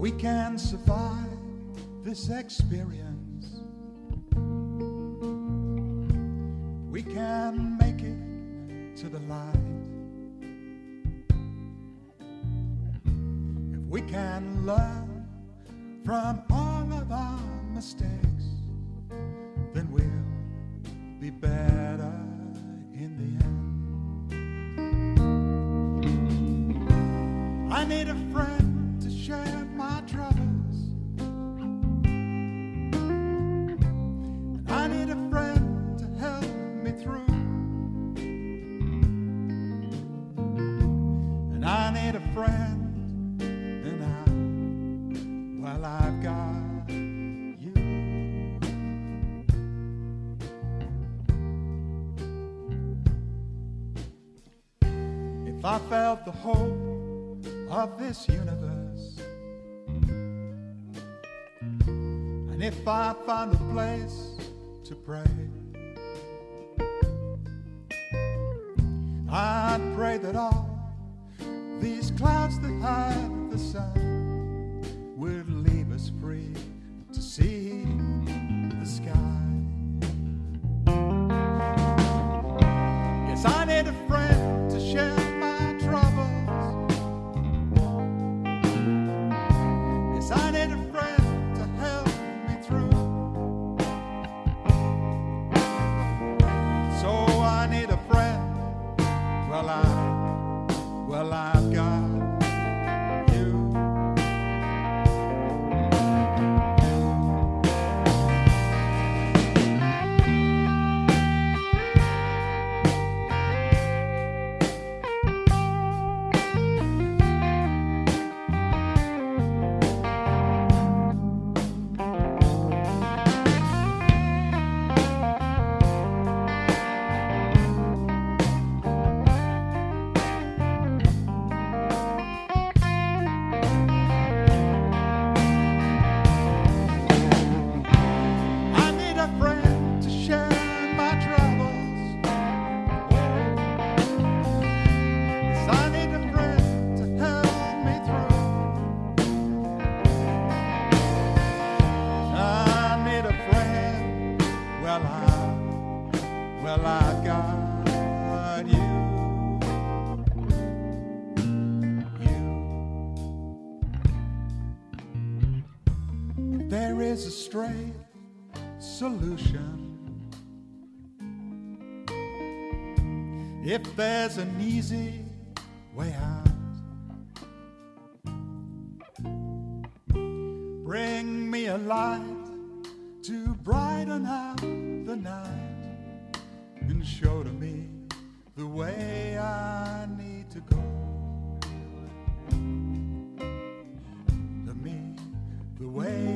we can survive this experience, we can make it to the light. If we can learn from all of our mistakes, then we'll be better in the end. I need a friend need a friend, and I, well, I've got you. If I felt the hope of this universe. And if I found a place to pray, I'd pray that all these clouds that hide the sun would leave us free to see the sky. Yes, I need a friend to share my troubles. Yes, I need a friend I, got you. You. There is a straight solution. If there's an easy way out, bring me a light to brighten out the night and show to me the way I need to go. To me, the way